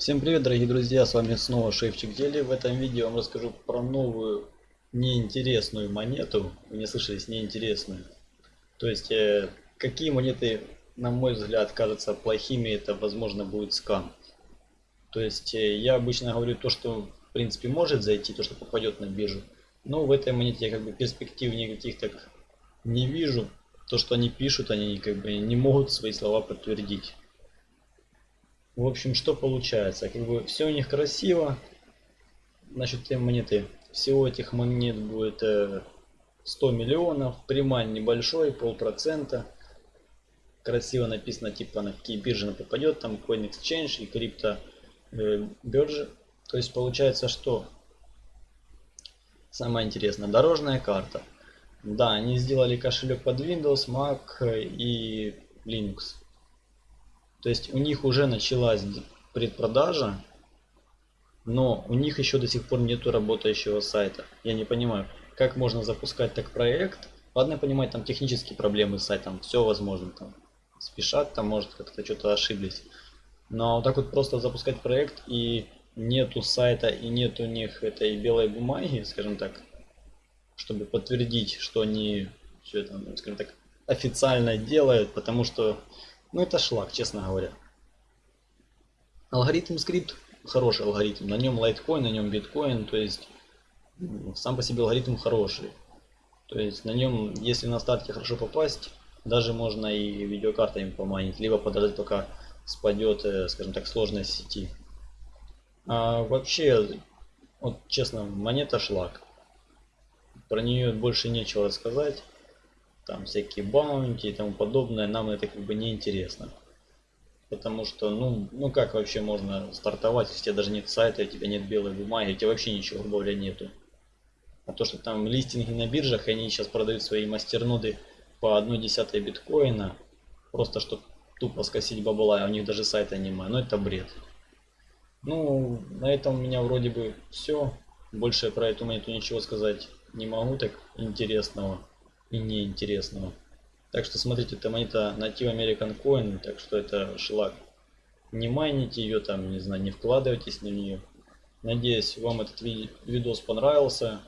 Всем привет, дорогие друзья, с вами снова Шефчик Дели. В этом видео я вам расскажу про новую неинтересную монету. Вы не слышались, неинтересную. То есть, э, какие монеты, на мой взгляд, кажутся плохими, это возможно будет скам. То есть, э, я обычно говорю то, что в принципе может зайти, то, что попадет на биржу. Но в этой монете я как бы перспектив никаких так не вижу. То, что они пишут, они как бы не могут свои слова подтвердить. В общем, что получается? Как бы все у них красиво. Насчет этой монеты. Всего этих монет будет 100 миллионов. Примань небольшой, полпроцента. Красиво написано, типа на какие биржи она попадет. Там Coin Exchange и крипто э, биржи. То есть получается, что самое интересное, дорожная карта. Да, они сделали кошелек под Windows, Mac и Linux. То есть у них уже началась предпродажа, но у них еще до сих пор нету работающего сайта. Я не понимаю, как можно запускать так проект. Ладно, я понимаю, там технические проблемы с сайтом, все возможно, там спешат, там может как-то что-то ошиблись. Но вот так вот просто запускать проект и нету сайта и нет у них этой белой бумаги, скажем так, чтобы подтвердить, что они все это, скажем так, официально делают, потому что ну это шлак, честно говоря. Алгоритм скрипт хороший алгоритм. На нем лайткоин, на нем биткоин. То есть сам по себе алгоритм хороший. То есть на нем, если на старте хорошо попасть, даже можно и видеокартами поманить, либо подождать пока спадет, э, скажем так, сложность сети. А вообще, вот честно, монета шлак. Про нее больше нечего рассказать там всякие баунти и тому подобное, нам это как бы не интересно. Потому что, ну, ну как вообще можно стартовать, если у тебя даже нет сайта, у тебя нет белой бумаги, у тебя вообще ничего, грубо нету. А то, что там листинги на биржах, они сейчас продают свои мастерноды по 1 десятой биткоина, просто чтобы тупо скосить бабла, а у них даже сайта нема, ну это бред. Ну, на этом у меня вроде бы все. Больше про эту монету ничего сказать не могу так интересного и неинтересного. Так что смотрите, это монета Native American Coin, так что это шлак. Не майните ее там, не знаю, не вкладывайтесь на нее. Надеюсь, вам этот ви видос понравился.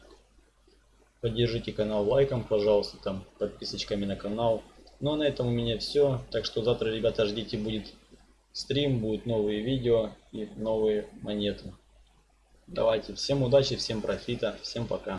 Поддержите канал лайком, пожалуйста, там подписочками на канал. Ну а на этом у меня все. Так что завтра, ребята, ждите, будет стрим, будут новые видео и новые монеты. Давайте, всем удачи, всем профита, всем пока.